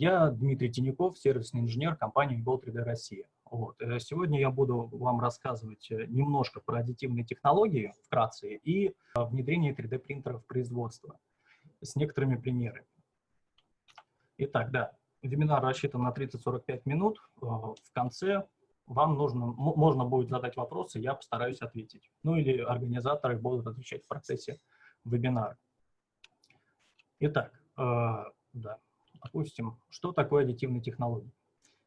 Я Дмитрий Тиняков, сервисный инженер компании Gold 3D Россия. Вот. Сегодня я буду вам рассказывать немножко про аддитивные технологии, вкратце, и внедрение 3D-принтеров в производство с некоторыми примерами. Итак, да, вебинар рассчитан на 30-45 минут. В конце вам нужно, можно будет задать вопросы, я постараюсь ответить. Ну или организаторы будут отвечать в процессе вебинара. Итак, э, да, допустим, что такое аддитивные технологии?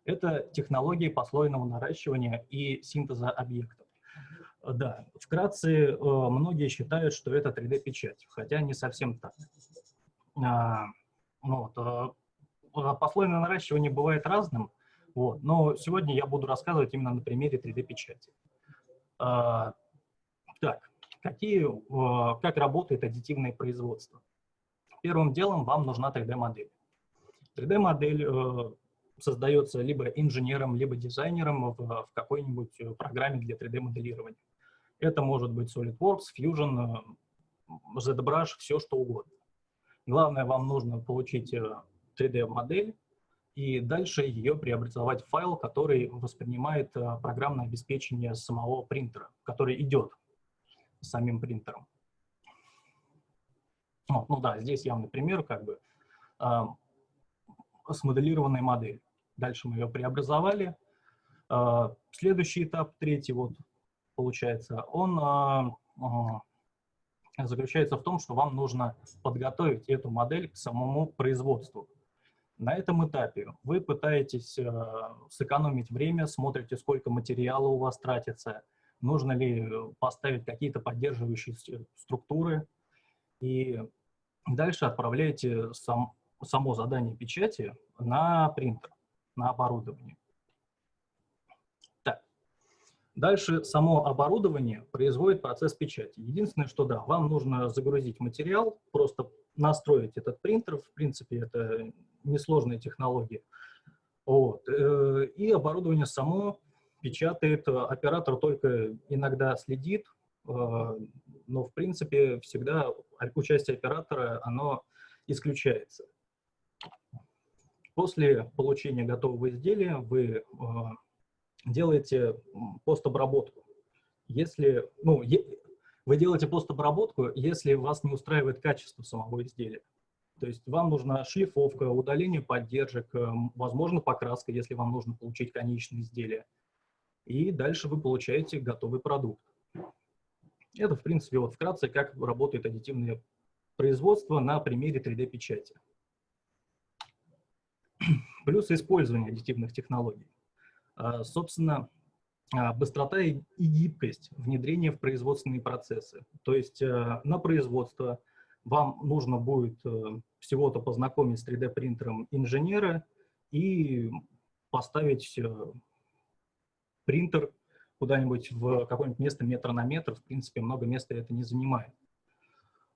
Это технологии послойного наращивания и синтеза объектов. Да, вкратце, э, многие считают, что это 3D-печать, хотя не совсем так. А, ну вот, э, послойное наращивание бывает разным, вот. Но сегодня я буду рассказывать именно на примере 3D-печати. А, так, какие, а, как работает аддитивное производство? Первым делом вам нужна 3D-модель. 3D-модель э, создается либо инженером, либо дизайнером в, в какой-нибудь программе для 3D-моделирования. Это может быть SolidWorks, Fusion, э, ZBrush, все что угодно. Главное, вам нужно получить 3D-модель, э, и дальше ее преобразовать в файл, который воспринимает э, программное обеспечение самого принтера, который идет самим принтером. Ну, ну да, здесь явный пример, как бы смоделированная модель. Дальше мы ее преобразовали. Э, следующий этап, третий, вот получается, он э, заключается в том, что вам нужно подготовить эту модель к самому производству. На этом этапе вы пытаетесь сэкономить время, смотрите, сколько материала у вас тратится, нужно ли поставить какие-то поддерживающие структуры, и дальше отправляете сам, само задание печати на принтер, на оборудование. Так. Дальше само оборудование производит процесс печати. Единственное, что да, вам нужно загрузить материал, просто настроить этот принтер, в принципе, это несложные технологии. Вот. Э, и оборудование само печатает, оператор только иногда следит, э, но в принципе всегда участие оператора, оно исключается. После получения готового изделия вы э, делаете постобработку. Если, ну, вы делаете постобработку, если вас не устраивает качество самого изделия. То есть вам нужна шлифовка, удаление поддержек, э, возможно, покраска, если вам нужно получить конечное изделие. И дальше вы получаете готовый продукт. Это, в принципе, вот вкратце, как работает аддитивное производство на примере 3D-печати. Плюсы использования аддитивных технологий. А, собственно, а, быстрота и гибкость внедрения в производственные процессы. То есть э, на производство вам нужно будет э, всего-то познакомить с 3D-принтером инженера и поставить э, принтер куда-нибудь в какое-нибудь место метр на метр. В принципе, много места это не занимает.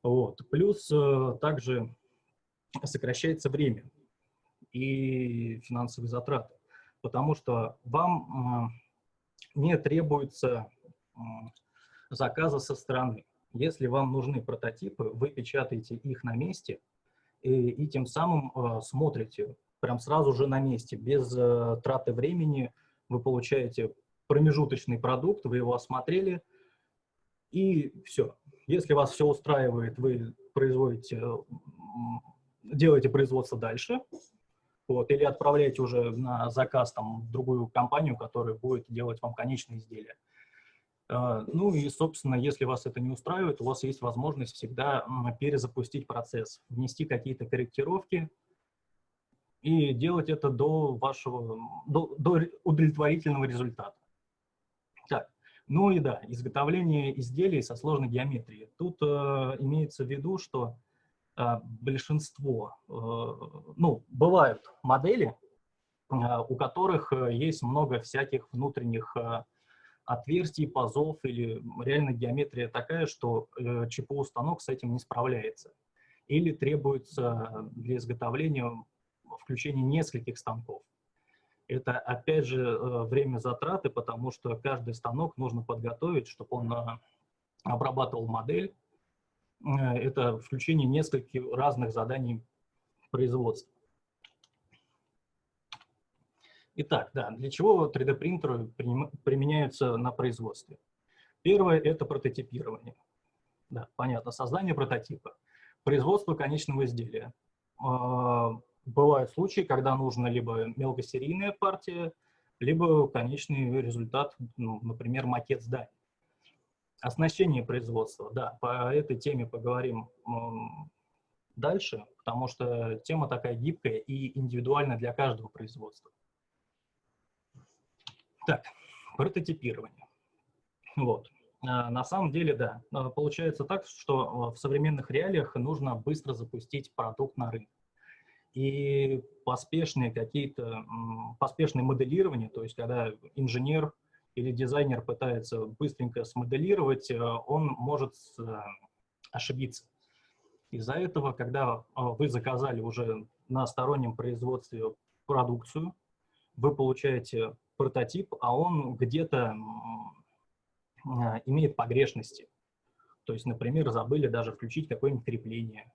Вот. Плюс также сокращается время и финансовые затраты, потому что вам не требуется заказа со стороны. Если вам нужны прототипы, вы печатаете их на месте и, и тем самым э, смотрите прям сразу же на месте, без э, траты времени. Вы получаете промежуточный продукт, вы его осмотрели, и все. Если вас все устраивает, вы производите, делаете производство дальше, вот, или отправляете уже на заказ там, в другую компанию, которая будет делать вам конечное изделие. А, ну и, собственно, если вас это не устраивает, у вас есть возможность всегда перезапустить процесс, внести какие-то корректировки и делать это до вашего, до, до удовлетворительного результата. Так, ну и да, изготовление изделий со сложной геометрией. Тут э, имеется в виду, что э, большинство, э, ну, бывают модели, э, у которых э, есть много всяких внутренних э, отверстий, пазов или реально геометрия такая, что э, ЧПУ-станок с этим не справляется. Или требуется для изготовления включение нескольких станков. Это, опять же, время затраты, потому что каждый станок нужно подготовить, чтобы он обрабатывал модель. Э, это включение нескольких разных заданий производства. Итак, да, для чего 3D-принтеры применяются на производстве? Первое – это прототипирование. Да, понятно, создание прототипа. Производство конечного изделия. А, бывают случаи, когда нужна либо мелкосерийная партия, либо конечный результат, ну, например, макет здания. Оснащение производства, да, по этой теме поговорим дальше, потому что тема такая гибкая и индивидуальна для каждого производства. Так, прототипирование. Вот. А, на самом деле, да, а, получается так, что в современных реалиях нужно быстро запустить продукт на рынок. И поспешные какие-то, поспешное моделирование, то есть когда инженер или дизайнер пытается быстренько смоделировать, э, он может э, ошибиться. Из-за этого, когда э, вы заказали уже на стороннем производстве продукцию, вы получаете прототип, а он где-то имеет погрешности. То есть, например, забыли даже включить какое-нибудь крепление,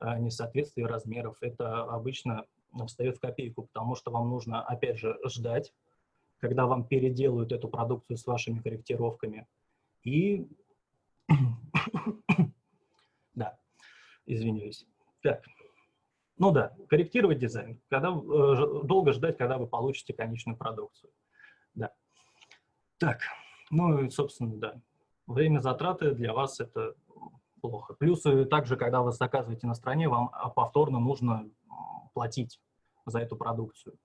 несоответствие размеров. Это обычно встает в копейку, потому что вам нужно, опять же, ждать, когда вам переделают эту продукцию с вашими корректировками. И, да, извиняюсь. Так, ну да, корректировать дизайн, когда, э, долго ждать, когда вы получите конечную продукцию. Да. Так, ну и, собственно, да, время затраты для вас это плохо. Плюс также, когда вы заказываете на стране, вам повторно нужно платить за эту продукцию.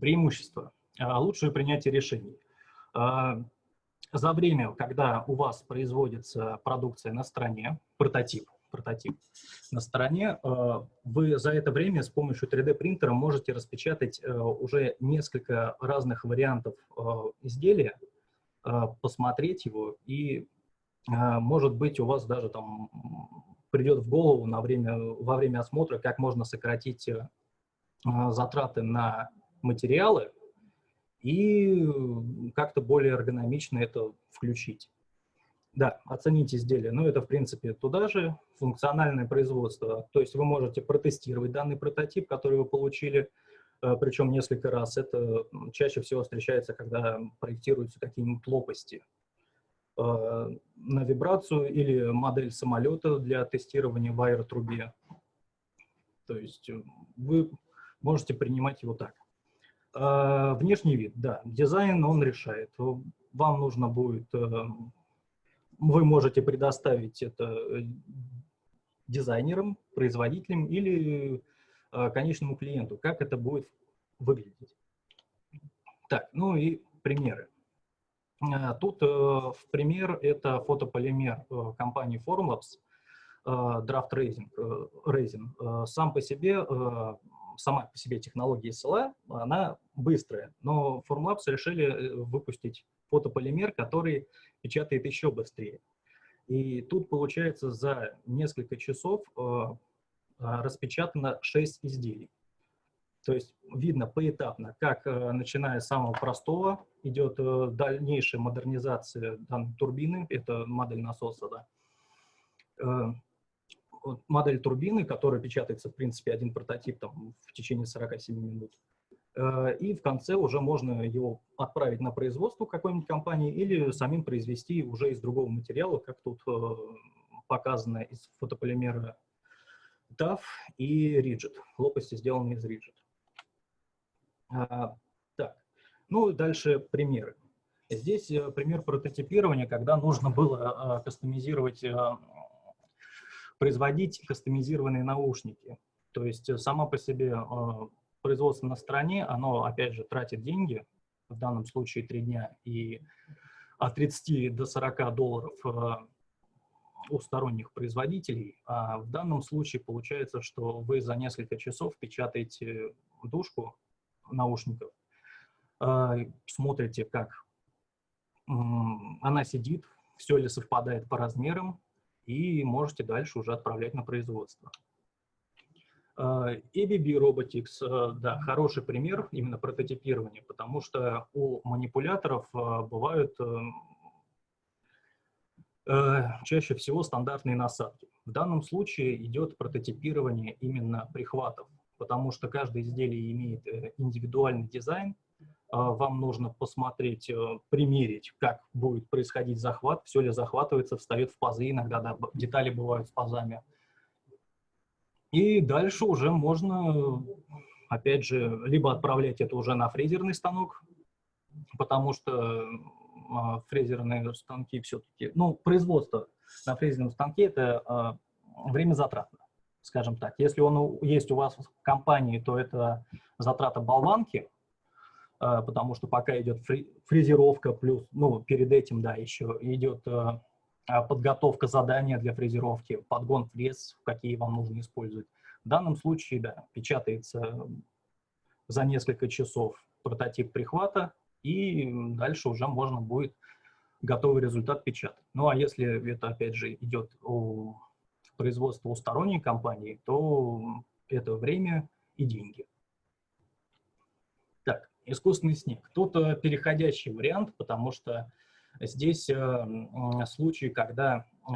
Так, Преимущество. А, лучшее принятие решений. А, за время, когда у вас производится продукция на стороне, прототип, прототип на стороне, а, вы за это время с помощью 3D-принтера можете распечатать уже несколько разных вариантов изделия, посмотреть его, и, может быть, у вас даже там придет в голову на время, во время осмотра, как можно сократить затраты на материалы и как-то более эргономично это включить. Да, оценить изделие. Ну, это, в принципе, туда же функциональное производство. То есть вы можете протестировать данный прототип, который вы получили, э, причем несколько раз. Это чаще всего встречается, когда проектируются какие-нибудь лопасти э, на вибрацию или модель самолета для тестирования в аэротрубе. То есть вы можете принимать его так. А, внешний вид, да, дизайн он решает. Вам нужно будет, э, вы можете предоставить это э, дизайнерам, производителям или э, конечному клиенту, как это будет выглядеть. Так, ну и примеры. А, тут в пример это фотополимер компании Formlabs, Draft. Racing. Сам по себе сама по себе технология SLA, она быстрая, но Formlabs решили э, выпустить фотополимер, который печатает еще быстрее. И тут, получается, за несколько часов э, а, распечатано 6 изделий. То есть видно поэтапно, как, э, начиная с самого простого, идет дальнейшая модернизация данной турбины, это модель насоса, да, модель турбины, которая печатается, в принципе, один прототип там, в течение 47 минут. Э, и в конце уже можно его отправить на производство какой-нибудь компании или самим произвести уже из другого материала, как тут э, показано из фотополимера DAF и Rigid. Лопасти сделаны из Rigid. А, так, ну дальше примеры. Здесь э, пример прототипирования, когда нужно было кастомизировать производить кастомизированные наушники. То есть э, сама по себе э, производство на стороне, оно, опять же, тратит деньги, в данном случае 3 дня, и от 30 до 40 долларов э, у сторонних производителей. А в данном случае получается, что вы за несколько часов печатаете дужку наушников, смотрите, как она сидит, все ли совпадает по размерам, и можете дальше уже отправлять на производство. ABB э, Robotics, э, да, хороший пример именно прототипирования, потому что у манипуляторов э, бывают чаще всего стандартные насадки. В данном случае идет прототипирование именно прихватов. потому что каждое изделие имеет индивидуальный дизайн, вам нужно посмотреть, примерить, как будет происходить захват, все ли захватывается, встает в пазы, иногда да, детали бывают с пазами. И дальше уже можно, опять же, либо отправлять это уже на фрезерный станок, потому что а, фрезерные станки все-таки, ну, производство на фрезерном станке это а, время затратно, скажем так. Если он есть у вас в компании, то это затрата болванки, а, потому что пока идет фрезеровка, плюс, ну, перед этим, да, еще идет подготовка задания для фрезеровки, подгон фрез, какие вам нужно использовать. В данном случае, да, печатается за несколько часов прототип прихвата, и дальше уже можно будет готовый результат печатать. Ну а если это, опять же, идет о производство у сторонней компании, то это время и деньги. Искусственный снег. Тут э, переходящий вариант, потому что здесь э, случаи, когда э,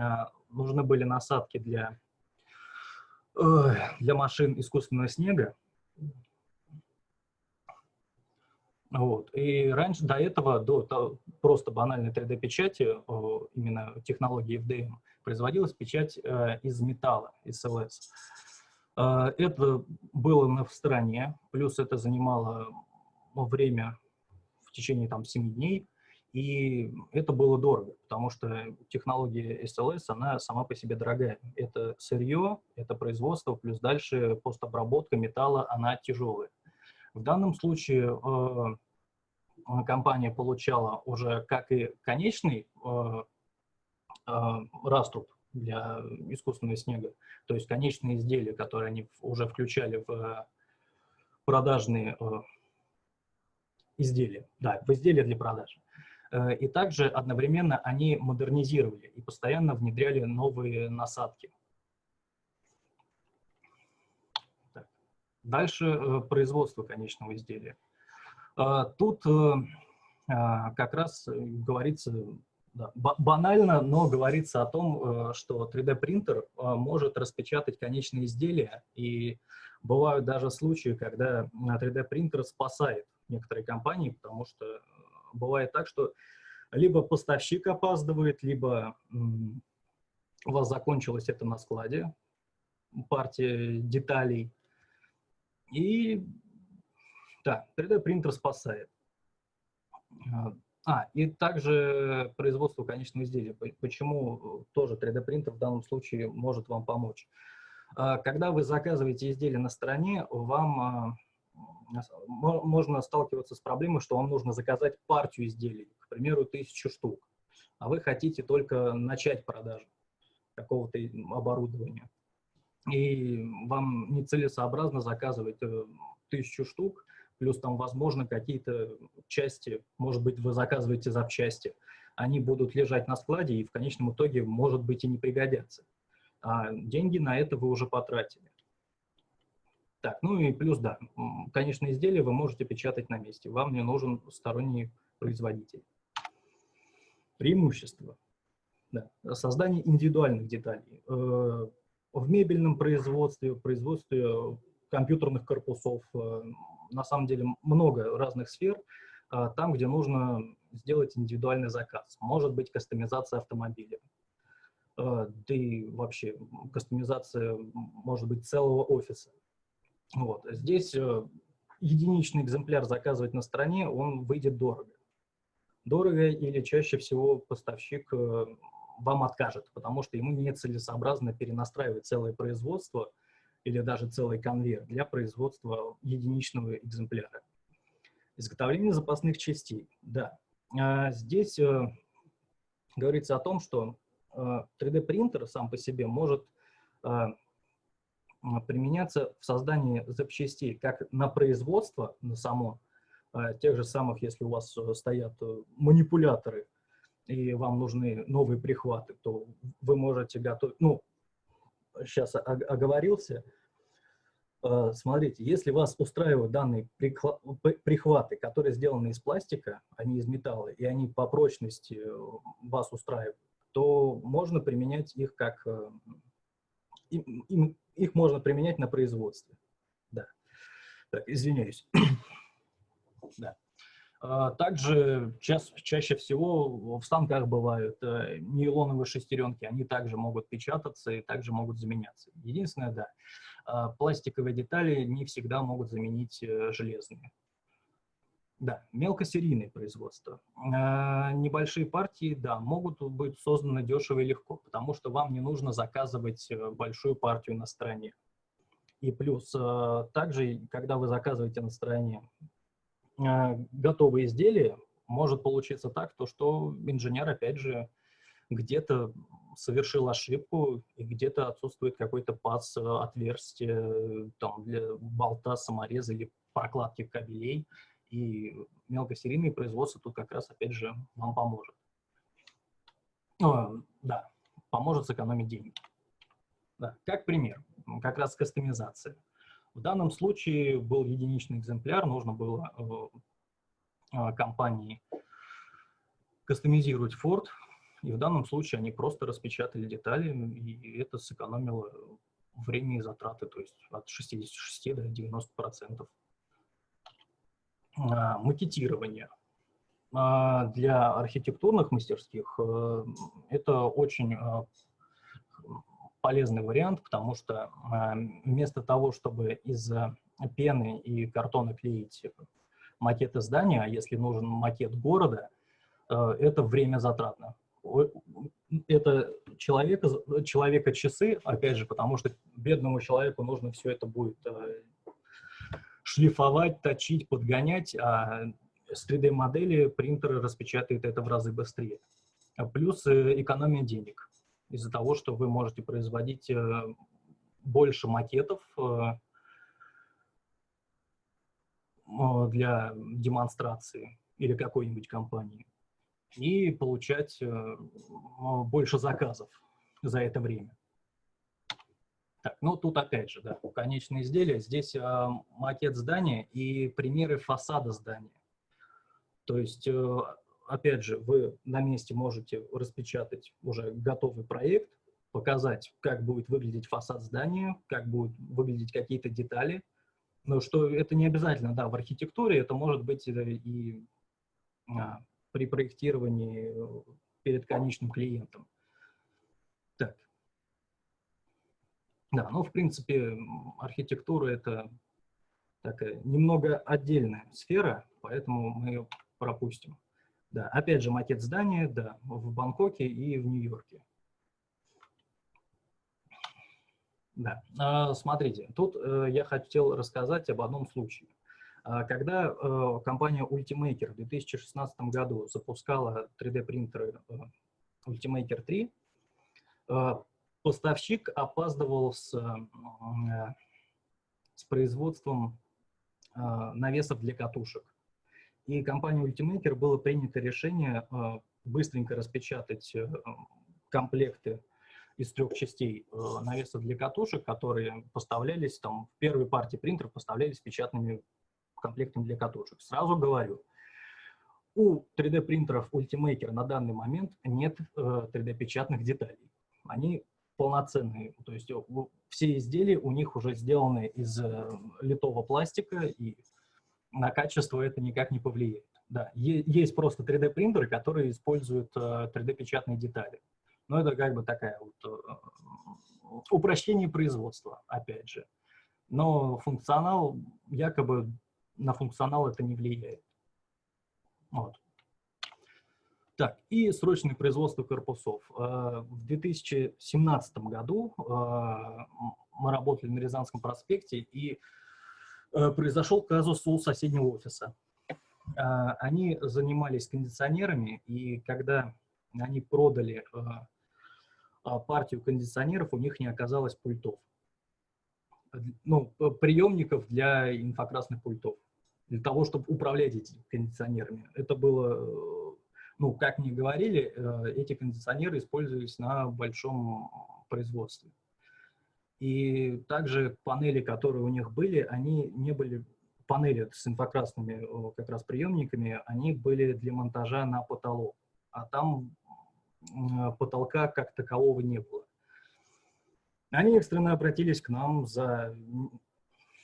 нужны были насадки для, для машин искусственного снега, Вот. И раньше, до этого, до, просто банальной 3D-печати, именно технологии FDM, производилась печать из металла, из. Э, это было на, в стране, плюс это занимало время в течение там 7 дней, и это было дорого, потому что технология SLS, она сама по себе дорогая. Это сырье, это производство, плюс дальше постобработка металла, она тяжелая. В данном случае э, компания получала уже как и конечный э, э, раструб для искусственного снега, то есть конечные изделия, которые они уже включали в продажные э, изделия, да, в изделия для продажи. И также одновременно они модернизировали и постоянно внедряли новые насадки. Так. Дальше производство конечного изделия. Тут э, а, как раз говорится, да, банально, но говорится о том, э, что 3D-принтер э, может распечатать конечные изделия, и бывают даже случаи, когда 3D-принтер спасает некоторые компании, потому что бывает так, что либо поставщик опаздывает, либо у вас закончилось это на складе, партия деталей, и да, 3D-принтер спасает. А, а, и также производство конечного изделия. Почему тоже 3D-принтер в данном случае может вам помочь? А, когда вы заказываете изделие на стороне, вам а, можно сталкиваться с проблемой, что вам нужно заказать партию изделий, к примеру, тысячу штук, а вы хотите только начать продажу какого-то оборудования. И вам нецелесообразно заказывать э, тысячу штук, плюс там, возможно, какие-то части, может быть, вы заказываете запчасти, они будут лежать на складе и в конечном итоге, может быть, и не пригодятся. А деньги на это вы уже потратили. Так, ну и плюс, да, конечно, изделие вы можете печатать на месте. Вам не нужен сторонний производитель. Преимущество. Да. Создание индивидуальных деталей. Э, в мебельном производстве, производстве компьютерных корпусов, э, на самом деле много разных сфер, а, там, где нужно сделать индивидуальный заказ. Может быть кастомизация автомобиля, а, да и вообще кастомизация, может быть, целого офиса. Вот. Здесь э, единичный экземпляр заказывать на стороне, он выйдет дорого. Дорого или чаще всего поставщик э, вам откажет, потому что ему нецелесообразно перенастраивать целое производство – или даже целый конвейер для производства единичного экземпляра. Изготовление запасных частей. Да, а, здесь э, говорится о том, что 3D-принтер э, сам по себе может применяться в создании запчастей как на производство, на само, тех же самых, если у вас стоят манипуляторы, и вам нужны новые прихваты, то вы можете готовить, ну, сейчас оговорился. Э, смотрите, если вас устраивают данные прихваты, которые сделаны из пластика, а не из металла, и они по прочности э, вас устраивают, то можно применять их как... Э, их можно применять на производстве. Да. Так, извиняюсь. да. А, также ча чаще всего в станках бывают э, нейлоновые шестеренки, они также могут печататься и также могут заменяться. Единственное, да, а, пластиковые детали не всегда могут заменить э, железные. Да, мелкосерийное производство. А, небольшие партии, да, могут быть созданы дешево и легко, потому что вам не нужно заказывать э, большую партию на стороне. И плюс, также, когда вы заказываете на стороне готовые изделия, может получиться так, то, что инженер, опять же, где-то совершил ошибку, и где-то отсутствует какой-то паз, э, отверстие там, для болта, самореза или прокладки кабелей, и мелкосерийное производство тут как раз, опять же, вам поможет. Ну, да, поможет сэкономить деньги. Да, как пример, как раз кастомизация. В данном случае был единичный экземпляр, нужно было э, а, компании кастомизировать Ford, и в данном случае они просто распечатали детали, и это сэкономило время и затраты, то есть от 66 до 90 процентов. А, макетирование. А, для архитектурных мастерских э, это очень полезный вариант, потому что э, вместо того, чтобы из пены и картона клеить макеты здания, а если нужен макет города, э, это время затратно. Это человека, человека часы, опять же, потому что бедному человеку нужно все это будет э, шлифовать, точить, подгонять, а с 3D-модели принтеры распечатают это в разы быстрее. Плюс экономия денег из-за того, что вы можете производить э, больше макетов э, для демонстрации или какой-нибудь компании и получать э, больше заказов за это время. Так, ну тут опять же, да, конечное изделие. Здесь макет здания и примеры фасада здания. То есть опять же, вы на месте можете распечатать уже готовый проект, показать, как будет выглядеть фасад здания, как будут выглядеть какие-то детали. Но что это не обязательно, да, в архитектуре, это может быть и а, при проектировании перед конечным клиентом. Так. Да, ну, в принципе, архитектура – это такая немного отдельная сфера, поэтому мы пропустим. Да, опять же, макет здания, да, в Бангкоке и в Нью-Йорке. Да, а, смотрите, тут э, я хотел рассказать об одном случае. А, когда э, компания Ultimaker в 2016 году запускала 3D-принтеры э, Ultimaker 3, поставщик опаздывал с, с производством навесов для катушек. И компанией Ultimaker было принято решение э, быстренько распечатать э, комплекты из трех частей э, навесов для катушек, которые поставлялись, там, в первой партии принтеров поставлялись печатными комплектами для катушек. Сразу говорю, у 3D-принтеров Ultimaker на данный момент нет 3D-печатных деталей. Они полноценные, то есть все изделия у них уже сделаны из литого пластика и на качество это никак не повлияет. Да, есть просто 3D-принтеры, которые используют 3D-печатные э, детали. Но это как бы такая вот э, упрощение производства, опять же. Но функционал, якобы на функционал это не влияет. Вот. Так, и срочное производство корпусов. Э, в 2017 году мы работали на Рязанском проспекте, и Э, произошел казус у соседнего офиса. Они занимались кондиционерами, и когда они продали э, а, партию кондиционеров, у них не оказалось пультов. Ну, приемников для инфракрасных пультов, для того, чтобы управлять этими кондиционерами. Это было, ну, как мне говорили, э, эти кондиционеры использовались на большом производстве. И также панели, которые у них были, они не были, панели с инфракрасными как раз приемниками, они были для монтажа на потолок. А там потолка как такового не было. Они экстренно обратились к нам за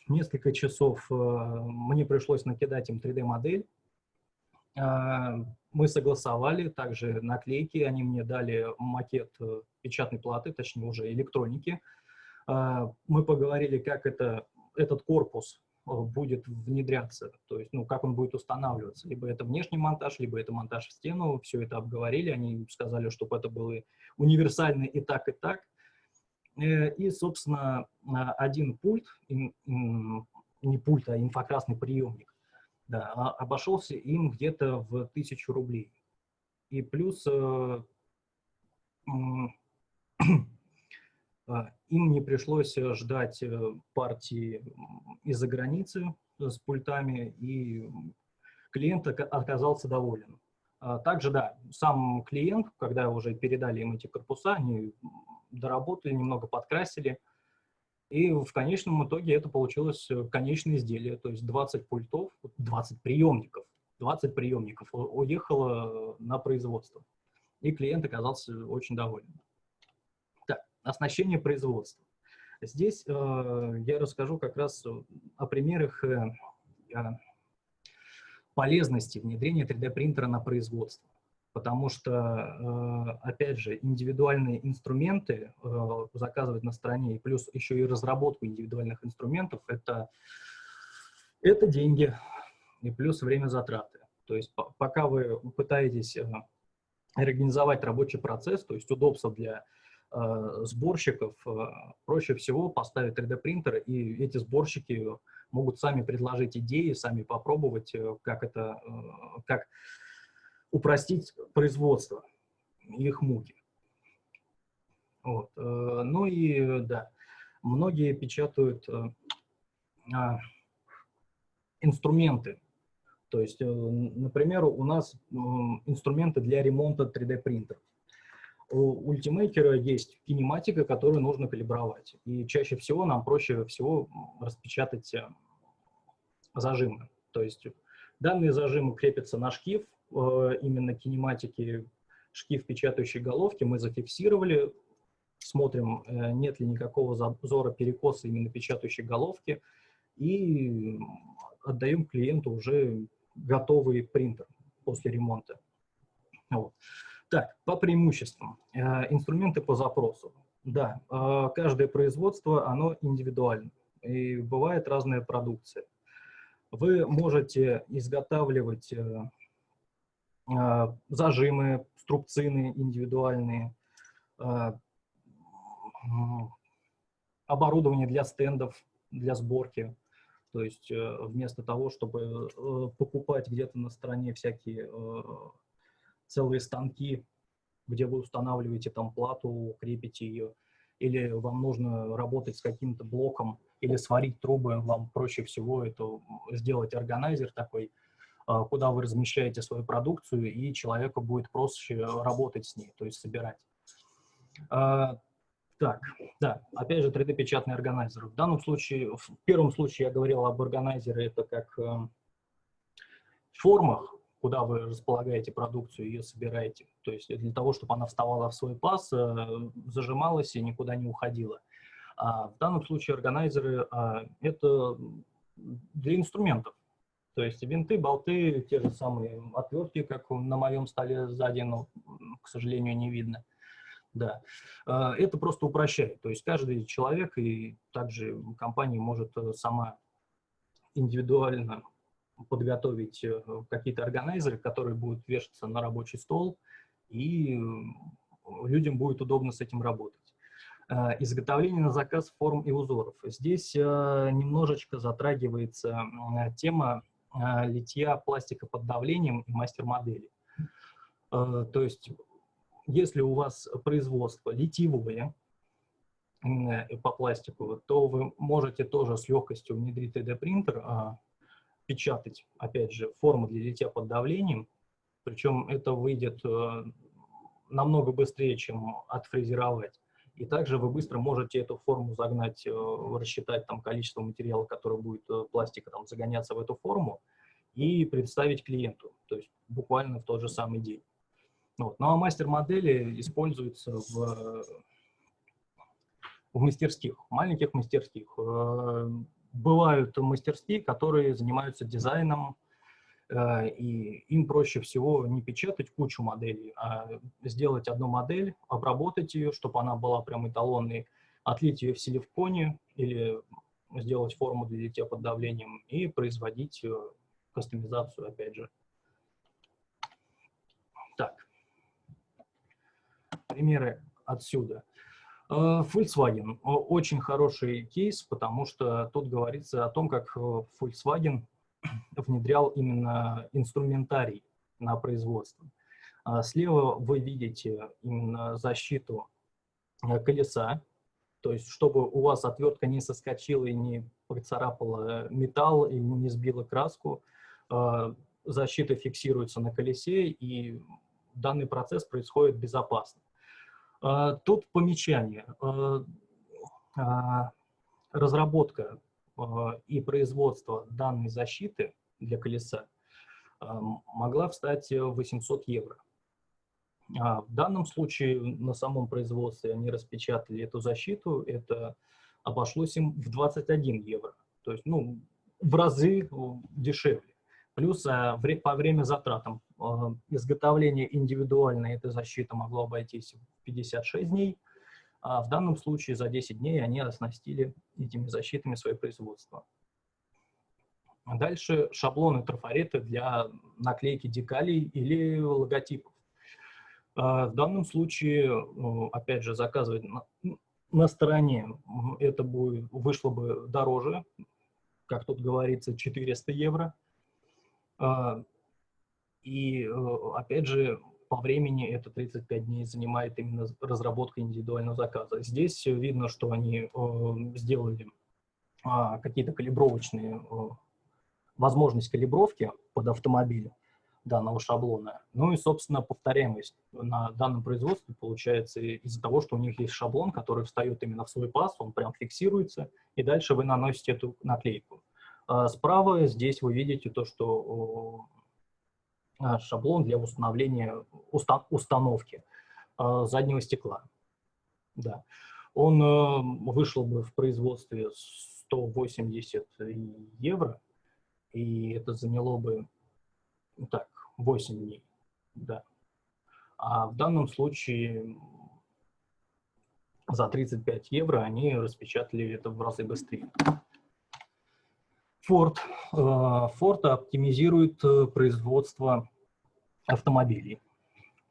несколько часов мне пришлось накидать им 3D-модель. Мы согласовали также наклейки, они мне дали макет печатной платы, точнее уже электроники. Мы поговорили, как это, этот корпус будет внедряться, то есть, ну, как он будет устанавливаться. Либо это внешний монтаж, либо это монтаж в стену, все это обговорили, они сказали, чтобы это было универсально и так, и так. Э, и, собственно, один пульт, не пульт, а инфокрасный приемник, да, а, обошелся им где-то в тысячу рублей. И плюс э, А, им не пришлось э, ждать э, партии из-за границы с пультами, и клиент оказался доволен. А, также, да, сам клиент, когда уже передали им эти корпуса, они доработали, немного подкрасили, и в конечном итоге это получилось э, конечное изделие, то есть 20 пультов, 20 приемников, 20 приемников уехало на производство. И клиент оказался очень доволен оснащение производства. Здесь э, я расскажу как раз о примерах э, полезности внедрения 3D-принтера на производство. Потому что, э, опять же, индивидуальные инструменты э, заказывать на стороне, и плюс еще и разработку индивидуальных инструментов, это, это деньги и плюс время затраты. То есть пока вы пытаетесь э, организовать рабочий процесс, то есть удобство для сборщиков проще всего поставить 3D-принтер, и эти сборщики могут сами предложить идеи, сами попробовать, как это, как упростить производство, их муки. Вот. Ну и да, многие печатают а, инструменты. То есть, например, у нас инструменты для ремонта 3D-принтеров у ультимейкера есть кинематика, которую нужно калибровать. И чаще всего нам проще всего распечатать э, зажимы. То есть данные зажимы крепятся на шкив, э, именно кинематики, шкив печатающей головки мы зафиксировали, смотрим, э, нет ли никакого зазора перекоса именно печатающей головки, и отдаем клиенту уже готовый принтер после ремонта. Вот. Так, по преимуществам. Э, инструменты по запросу. Да, э, каждое производство, оно индивидуально, и бывает разная продукция. Вы можете изготавливать э, зажимы, струбцины индивидуальные, оборудование для стендов, для сборки. То есть вместо того, чтобы покупать где-то на стороне всякие целые станки, где вы устанавливаете там плату, крепите ее, или вам нужно работать с каким-то блоком или сварить трубы, вам проще всего это сделать органайзер такой, а, куда вы размещаете свою продукцию, и человеку будет проще работать с ней, то есть собирать. А, так, да, опять же 3D-печатный органайзер. В данном случае, в первом случае я говорил об органайзере, это как э, формах, куда вы располагаете продукцию, ее собираете. То есть для того, чтобы она вставала в свой паз, э, зажималась и никуда не уходила. А в данном случае органайзеры а, – это для инструментов. То есть винты, болты, те же самые отвертки, как на моем столе сзади, но, к сожалению, не видно. Да. А, это просто упрощает. То есть каждый человек и также компания может э, сама индивидуально подготовить э, какие-то органайзеры, которые будут вешаться на рабочий стол, и людям будет удобно с этим работать. Э, изготовление на заказ форм и узоров. Здесь э, немножечко затрагивается тема литья пластика под давлением и мастер-модели. То есть, если у вас производство литьевое по пластику, то вы можете тоже с легкостью внедрить 3D-принтер, печатать, опять же, форму для литья под давлением, причем это выйдет э, намного быстрее, чем отфрезеровать. И также вы быстро можете эту форму загнать, э, рассчитать там количество материала, которое будет э, пластика там загоняться в эту форму, и представить клиенту, то есть буквально в тот же самый день. Вот. Ну а мастер-модели используются в, в мастерских, маленьких мастерских, бывают мастерские, которые занимаются дизайном, э, и им проще всего не печатать кучу моделей, а сделать одну модель, обработать ее, чтобы она была прям эталонной, отлить ее в силиконе или сделать форму для литья под давлением и производить э, кастомизацию, опять же. Так, примеры отсюда. Э, Volkswagen очень хороший кейс, потому что тут говорится о том, как э, Volkswagen внедрял именно инструментарий на производство. А слева вы видите именно защиту колеса, то есть, чтобы у вас отвертка не соскочила и не поцарапала металл и не сбила краску, а, защита фиксируется на колесе, и данный процесс происходит безопасно. А, тут помечание. А, разработка и производство данной защиты для колеса могла встать 800 евро. А в данном случае на самом производстве они распечатали эту защиту, это обошлось им в 21 евро, то есть ну, в разы дешевле. Плюс а, по время затратам а, изготовления индивидуальной этой защиты могло обойтись в 56 дней, а в данном случае за 10 дней они оснастили этими защитами свое производство. Дальше шаблоны трафареты для наклейки декалей или логотипов. А в данном случае, ну, опять же, заказывать на, на стороне это будет, вышло бы дороже, как тут говорится, 400 евро. А, и, э, опять же, по времени это 35 дней занимает именно разработка индивидуального заказа. Здесь видно, что они э, сделали а, какие-то калибровочные, э, возможность калибровки под автомобиль данного шаблона. Ну и, собственно, повторяемость на данном производстве получается из-за того, что у них есть шаблон, который встает именно в свой паз, он прям фиксируется, и дальше вы наносите эту наклейку. А справа здесь вы видите то, что шаблон для установления уста установки а, заднего стекла. Да. Он э, вышел бы в производстве 180 евро, и это заняло бы ну так, 8 дней, да. А в данном случае за 35 евро они распечатали это в разы быстрее. Ford. Э, Ford оптимизирует э, производство автомобилей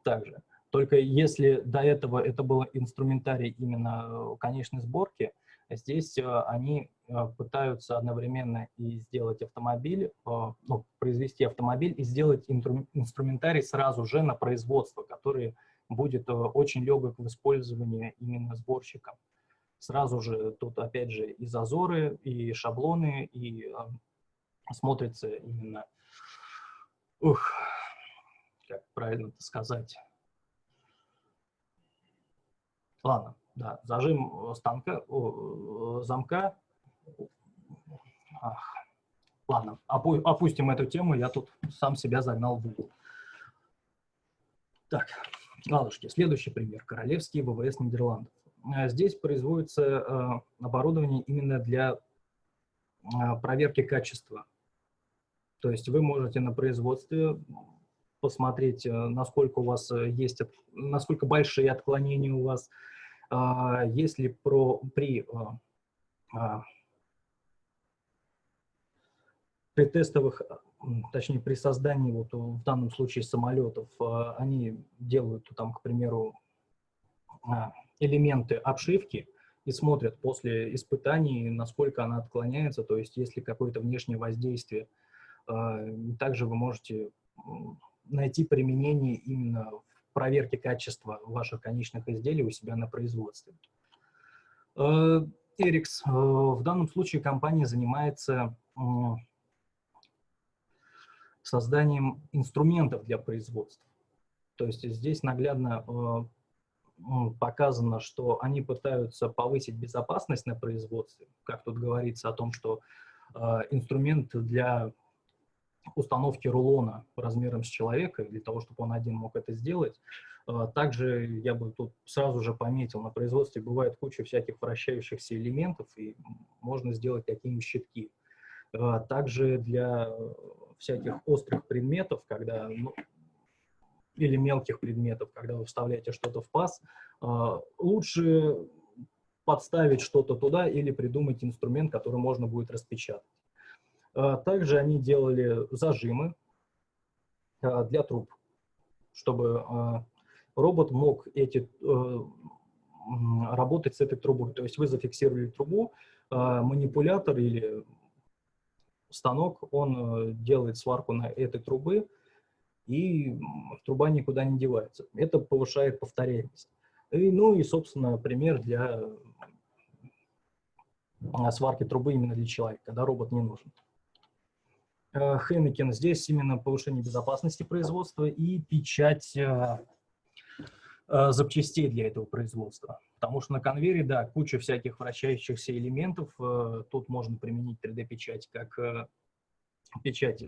также. Только если до этого это был инструментарий именно э, конечной сборки, Здесь они пытаются одновременно и сделать автомобиль, ну, произвести автомобиль и сделать инструментарий сразу же на производство, который будет очень легок в использовании именно сборщиком. Сразу же тут опять же и зазоры, и шаблоны, и смотрится именно, ух, как правильно это сказать. Ладно, да, зажим э, станка, о, замка. Ах. Ладно, опу опустим эту тему, я тут сам себя загнал в угол. Так, ладушки, следующий пример. Королевский ВВС Нидерландов. Э, здесь производится э, оборудование именно для э, проверки качества. То есть вы можете на производстве посмотреть, насколько у вас есть, насколько большие отклонения у вас, если про, при, при тестовых, точнее при создании, вот в данном случае самолетов, они делают там, к примеру, элементы обшивки и смотрят после испытаний, насколько она отклоняется, то есть если какое-то внешнее воздействие, также вы можете найти применение именно проверки качества ваших конечных изделий у себя на производстве. Эрикс. Э, в данном случае компания занимается созданием инструментов для производства. То есть здесь наглядно показано, что они пытаются повысить безопасность на производстве. Как тут говорится о том, что э, инструмент для установки рулона размером с человека, для того, чтобы он один мог это сделать, Также я бы тут сразу же пометил, на производстве бывает куча всяких вращающихся элементов, и можно сделать такие щитки. Также для всяких острых предметов, когда, ну, или мелких предметов, когда вы вставляете что-то в паз, лучше подставить что-то туда или придумать инструмент, который можно будет распечатать. Также они делали зажимы для труб, чтобы робот мог эти, э, работать с этой трубой. То есть вы зафиксировали трубу, э, манипулятор или станок, он э, делает сварку на этой трубы, и труба никуда не девается. Это повышает повторяемость. И, ну и, собственно, пример для сварки трубы именно для человека, когда робот не нужен. Хенекен здесь именно повышение безопасности производства и печать Э, запчастей для этого производства. Потому что на конвейере, да, куча всяких вращающихся элементов. Э, тут можно применить 3D-печать как э, печать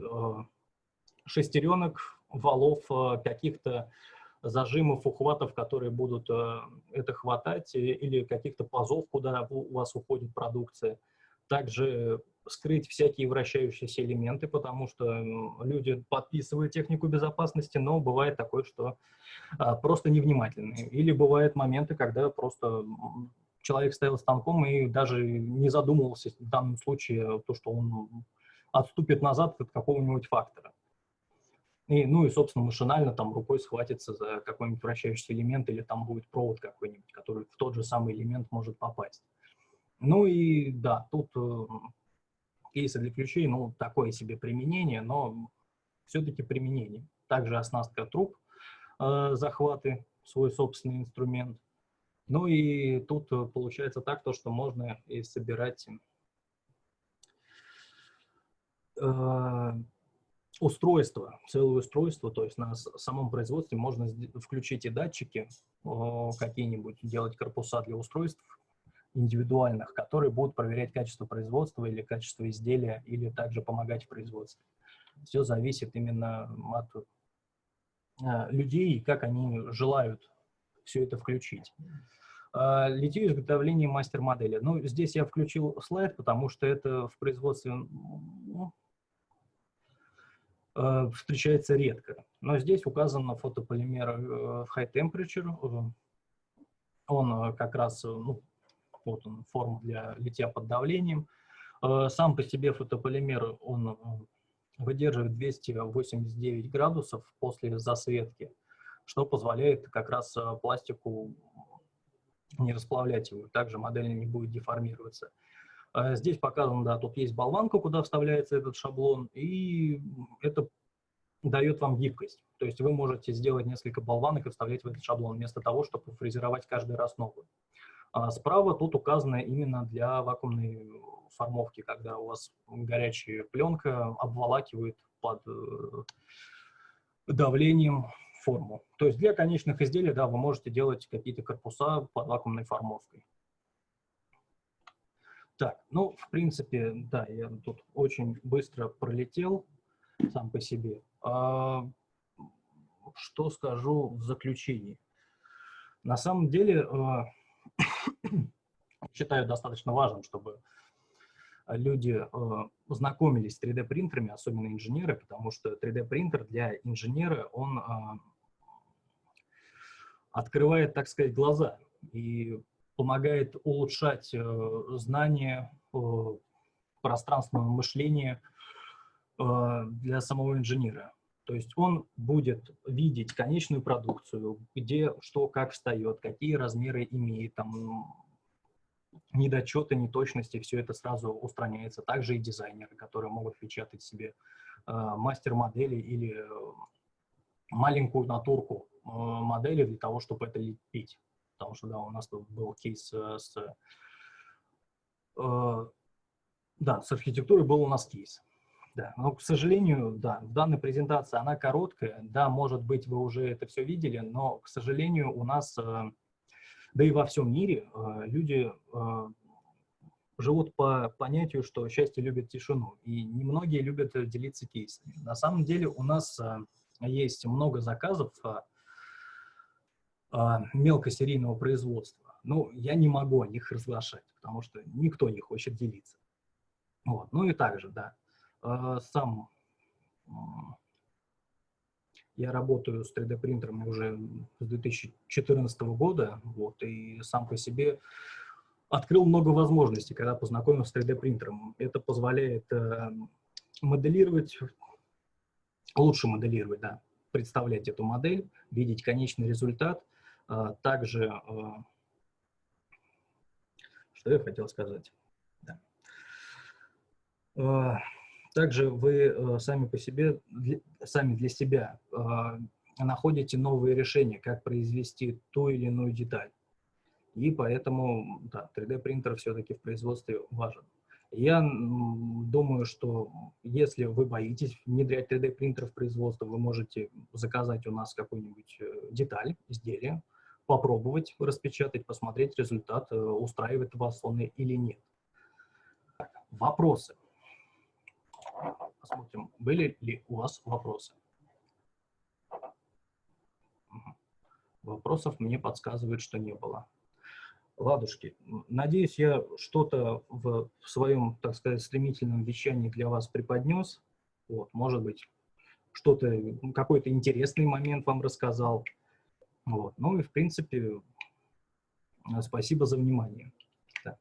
шестеренок, валов, каких-то зажимов, ухватов, которые будут это хватать, или каких-то пазов, куда у вас уходит продукция. Также скрыть всякие вращающиеся элементы, потому что люди подписывают технику безопасности, но бывает такое, что а, просто невнимательны. Или бывают моменты, когда просто человек стоял станком и даже не задумывался в данном случае, то, что он отступит назад от какого-нибудь фактора. И, ну и, собственно, машинально там рукой схватится за какой-нибудь вращающийся элемент или там будет провод какой-нибудь, который в тот же самый элемент может попасть. Ну и да, тут э, кейсы для ключей, ну, такое себе применение, но все-таки применение. Также оснастка труб, э, захваты, свой собственный инструмент. Ну и тут э, получается так, то, что можно и собирать э, устройство, целое устройство, то есть на самом производстве можно включить и датчики какие-нибудь, делать корпуса для устройств, индивидуальных, которые будут проверять качество производства или качество изделия, или также помогать в производстве. Все зависит именно от э, людей и как они желают все это включить. Э, литье изготовления мастер-модели. Ну, здесь я включил слайд, потому что это в производстве ну, встречается редко. Но здесь указано фотополимер в high temperature. Он как раз ну, вот он, форма для литья под давлением. Э, сам по себе фотополимер, он э, выдерживает 289 градусов после засветки, что позволяет как раз э, пластику не расплавлять его, также модель не будет деформироваться. Здесь показано, да, тут есть болванка, куда вставляется этот шаблон, и это дает вам гибкость. То есть вы можете сделать несколько болванок и вставлять в этот шаблон, вместо того, чтобы фрезеровать каждый раз новую. А справа тут указано именно для вакуумной формовки, когда у вас горячая пленка обволакивает под э, давлением форму. То есть для конечных изделий, да, вы можете делать какие-то корпуса под вакуумной формовкой. Так, ну, в принципе, да, я тут очень быстро пролетел сам по себе. А, что скажу в заключении? На самом деле, а, считаю достаточно важным, чтобы люди э, знакомились с 3D-принтерами, особенно инженеры, потому что 3D-принтер для инженера, он э, открывает, так сказать, глаза и помогает улучшать э, знания, э, пространственного мышления э, для самого инженера. То есть он будет видеть конечную продукцию, где что как встает, какие размеры имеет, там, недочеты, неточности, все это сразу устраняется. Также и дизайнеры, которые могут печатать себе э, мастер-модели или маленькую натурку э, модели для того, чтобы это лепить. Потому что, да, у нас был кейс э, с... Э, да, с архитектурой был у нас кейс. Да, но, к сожалению, да, в данной презентации она короткая. Да, может быть, вы уже это все видели, но, к сожалению, у нас, э, да и во всем мире, э, люди э, живут по понятию, что счастье любит тишину, и немногие любят делиться кейсами. На самом деле у нас есть много заказов мелкосерийного производства. Ну, я не могу о них разглашать, потому что никто не хочет делиться. Вот. Ну и также, да, а, сам я работаю с 3D-принтерами уже с 2014 года, вот, и сам по себе открыл много возможностей, когда познакомился с 3D-принтером. Это позволяет э, моделировать, лучше моделировать, да, представлять эту модель, видеть конечный результат. А, также, а, что я хотел сказать? Да. А, также вы сами по себе, сами для себя находите новые решения, как произвести ту или иную деталь. И поэтому да, 3D-принтер все-таки в производстве важен. Я думаю, что если вы боитесь внедрять 3D-принтер в производство, вы можете заказать у нас какую-нибудь э, деталь, изделие, попробовать распечатать, посмотреть результат, э, устраивает вас он или нет. Вопросы. Посмотрим, были ли у вас вопросы. Вопросов мне подсказывают, что не было. Ладушки, надеюсь, я что-то в своем, так сказать, стремительном вещании для вас преподнес. Вот, может быть, что-то, какой-то интересный момент вам рассказал. Вот. Ну и, в принципе, спасибо за внимание. Да.